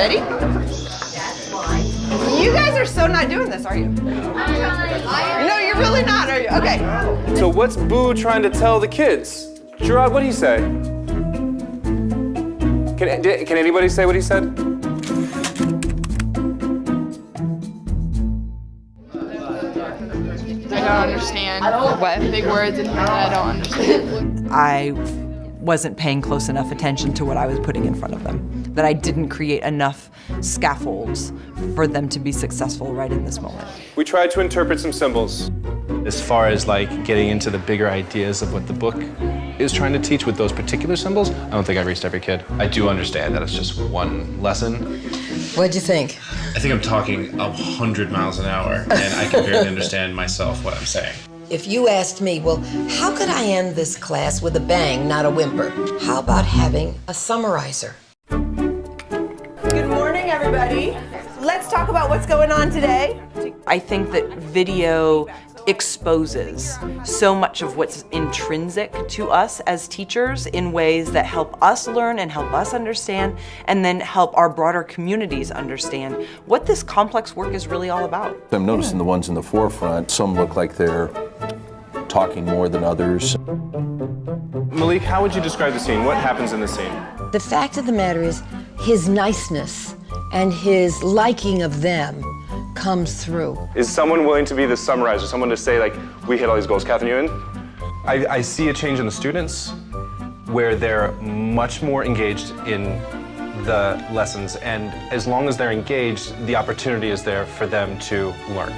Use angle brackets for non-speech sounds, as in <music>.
ready? You guys are so not doing this, are you? No, you're really not, are you? Okay. So what's Boo trying to tell the kids? Gerard, what did he say? Can, did- can anybody say what he said? I don't understand. What? Big words in here that I don't understand. I wasn't paying close enough attention to what I was putting in front of them. That I didn't create enough scaffolds for them to be successful right in this moment. We tried to interpret some symbols. As far as like getting into the bigger ideas of what the book is trying to teach with those particular symbols, I don't think I reached every kid. I do understand that it's just one lesson. What'd you think? I think I'm talking a hundred miles an hour, and I can barely <laughs> understand myself what I'm saying. If you asked me, well, how could I end this class with a bang, not a whimper? How about having a summarizer? Good morning, everybody. Let's talk about what's going on today. I think that video exposes so much of what's intrinsic to us as teachers in ways that help us learn and help us understand and then help our broader communities understand what this complex work is really all about. I'm noticing the ones in the forefront, some look like they're talking more than others. Malik, how would you describe the scene? What happens in the scene? The fact of the matter is, his niceness and his liking of them comes through. Is someone willing to be the summarizer, someone to say like, we hit all these goals? Catherine, you in? I, I see a change in the students where they're much more engaged in the lessons, and as long as they're engaged, the opportunity is there for them to learn.